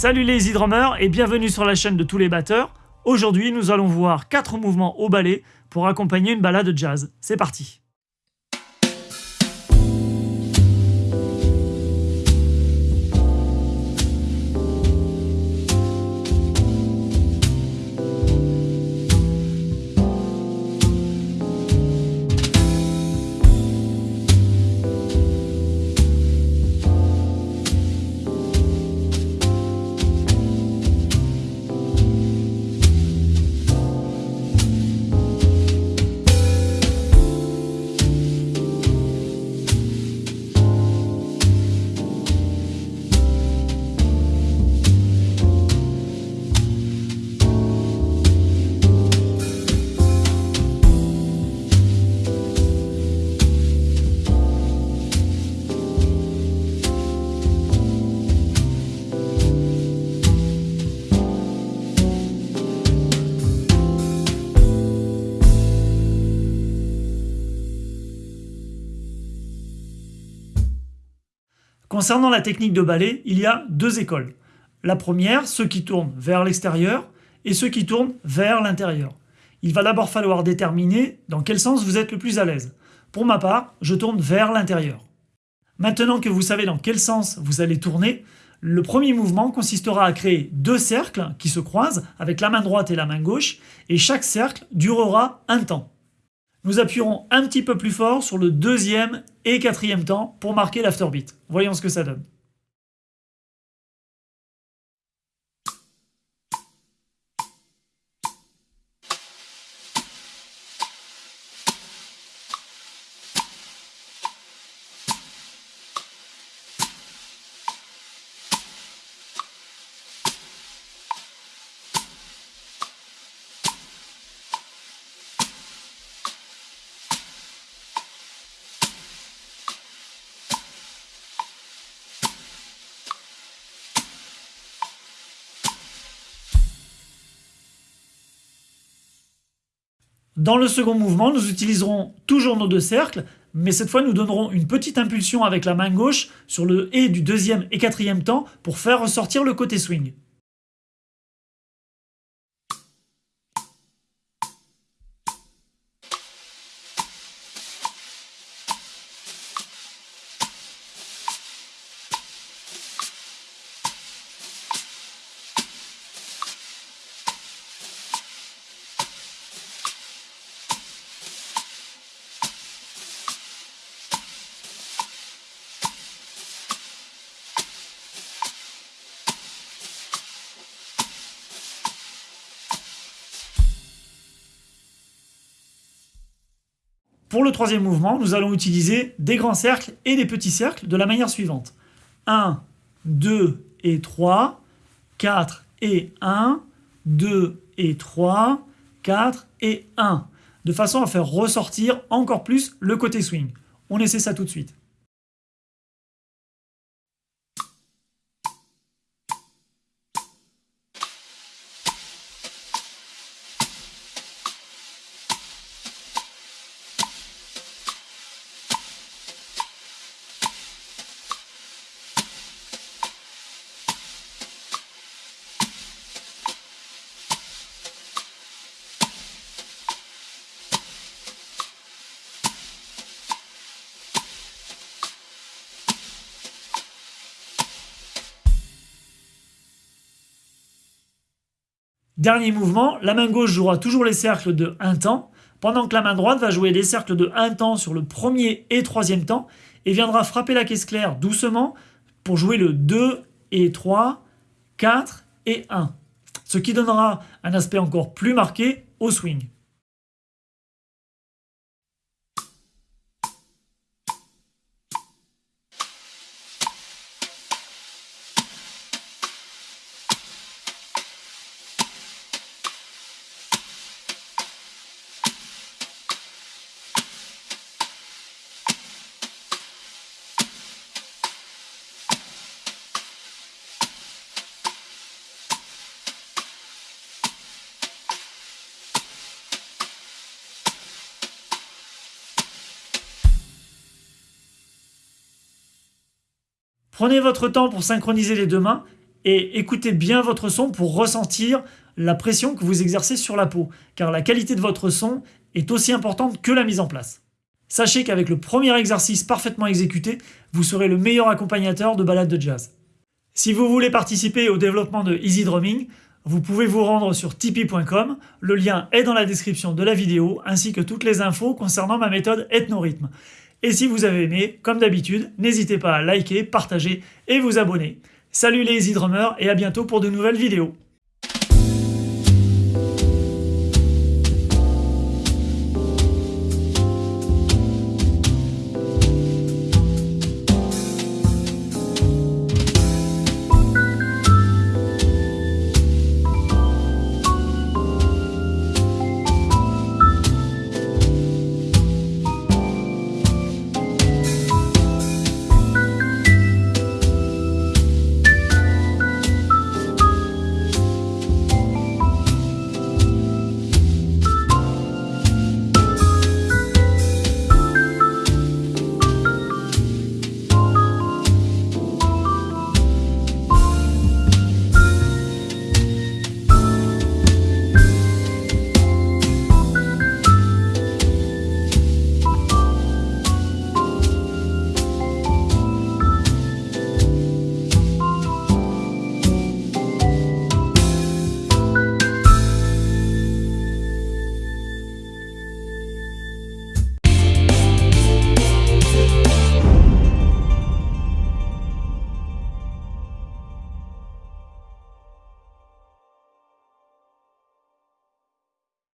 Salut les easy drummers et bienvenue sur la chaîne de tous les batteurs. Aujourd'hui, nous allons voir 4 mouvements au ballet pour accompagner une balade jazz. C'est parti Concernant la technique de ballet, il y a deux écoles. La première, ceux qui tournent vers l'extérieur, et ceux qui tournent vers l'intérieur. Il va d'abord falloir déterminer dans quel sens vous êtes le plus à l'aise. Pour ma part, je tourne vers l'intérieur. Maintenant que vous savez dans quel sens vous allez tourner, le premier mouvement consistera à créer deux cercles qui se croisent avec la main droite et la main gauche, et chaque cercle durera un temps. Nous appuierons un petit peu plus fort sur le deuxième et quatrième temps pour marquer l'afterbeat. Voyons ce que ça donne. Dans le second mouvement, nous utiliserons toujours nos deux cercles, mais cette fois nous donnerons une petite impulsion avec la main gauche sur le « et » du deuxième et quatrième temps pour faire ressortir le côté swing. Pour le troisième mouvement, nous allons utiliser des grands cercles et des petits cercles de la manière suivante. 1, 2 et 3, 4 et 1, 2 et 3, 4 et 1, de façon à faire ressortir encore plus le côté swing. On essaie ça tout de suite. Dernier mouvement, la main gauche jouera toujours les cercles de 1 temps, pendant que la main droite va jouer les cercles de 1 temps sur le premier et troisième temps, et viendra frapper la caisse claire doucement pour jouer le 2 et 3, 4 et 1, ce qui donnera un aspect encore plus marqué au swing. Prenez votre temps pour synchroniser les deux mains et écoutez bien votre son pour ressentir la pression que vous exercez sur la peau, car la qualité de votre son est aussi importante que la mise en place. Sachez qu'avec le premier exercice parfaitement exécuté, vous serez le meilleur accompagnateur de balades de jazz. Si vous voulez participer au développement de Easy Drumming, vous pouvez vous rendre sur tipeee.com, le lien est dans la description de la vidéo, ainsi que toutes les infos concernant ma méthode Ethnorhythme. Et si vous avez aimé, comme d'habitude, n'hésitez pas à liker, partager et vous abonner. Salut les Easy Drummers et à bientôt pour de nouvelles vidéos